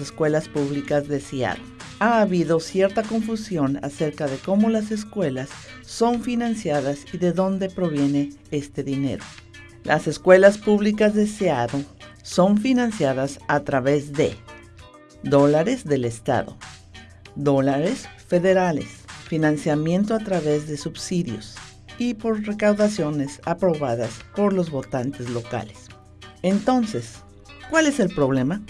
escuelas públicas de Seattle. Ha habido cierta confusión acerca de cómo las escuelas son financiadas y de dónde proviene este dinero. Las escuelas públicas de Seattle son financiadas a través de dólares del Estado, dólares federales, financiamiento a través de subsidios y por recaudaciones aprobadas por los votantes locales. Entonces, ¿cuál es el problema?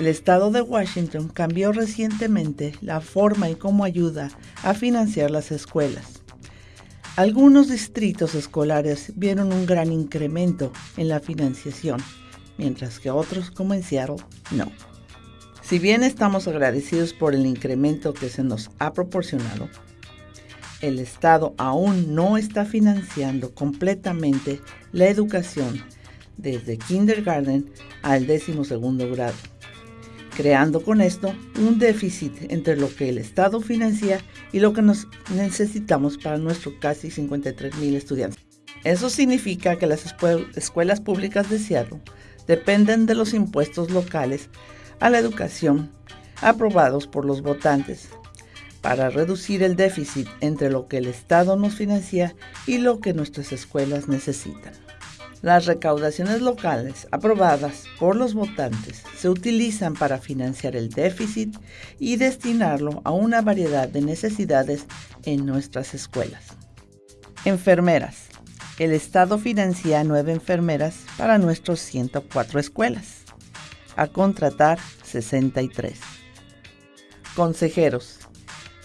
El estado de Washington cambió recientemente la forma y cómo ayuda a financiar las escuelas. Algunos distritos escolares vieron un gran incremento en la financiación, mientras que otros, como en Seattle, no. Si bien estamos agradecidos por el incremento que se nos ha proporcionado, el Estado aún no está financiando completamente la educación desde kindergarten al décimo segundo grado creando con esto un déficit entre lo que el Estado financia y lo que nos necesitamos para nuestros casi 53 mil estudiantes. Eso significa que las escuelas públicas de Seattle dependen de los impuestos locales a la educación aprobados por los votantes para reducir el déficit entre lo que el Estado nos financia y lo que nuestras escuelas necesitan. Las recaudaciones locales aprobadas por los votantes se utilizan para financiar el déficit y destinarlo a una variedad de necesidades en nuestras escuelas. Enfermeras. El Estado financia nueve enfermeras para nuestros 104 escuelas. A contratar 63. Consejeros.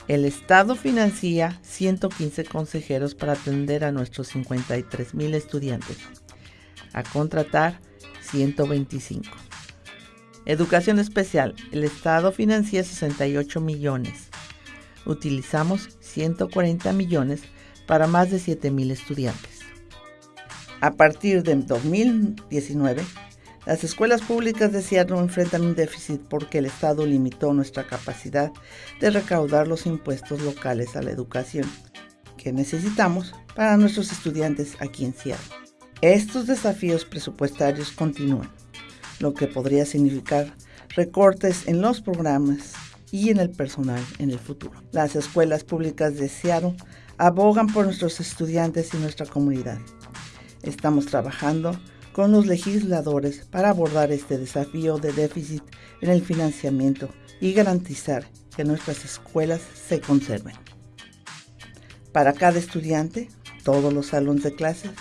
El Estado financia 115 consejeros para atender a nuestros 53 mil estudiantes a contratar 125. Educación especial. El Estado financia 68 millones. Utilizamos 140 millones para más de 7 mil estudiantes. A partir de 2019, las escuelas públicas de Seattle enfrentan un déficit porque el Estado limitó nuestra capacidad de recaudar los impuestos locales a la educación que necesitamos para nuestros estudiantes aquí en Seattle. Estos desafíos presupuestarios continúan, lo que podría significar recortes en los programas y en el personal en el futuro. Las escuelas públicas de Seattle abogan por nuestros estudiantes y nuestra comunidad. Estamos trabajando con los legisladores para abordar este desafío de déficit en el financiamiento y garantizar que nuestras escuelas se conserven. Para cada estudiante, todos los salones de clases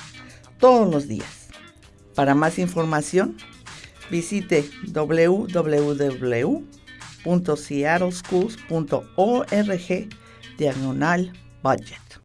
todos los días. Para más información, visite www.seattleschools.org diagonal budget.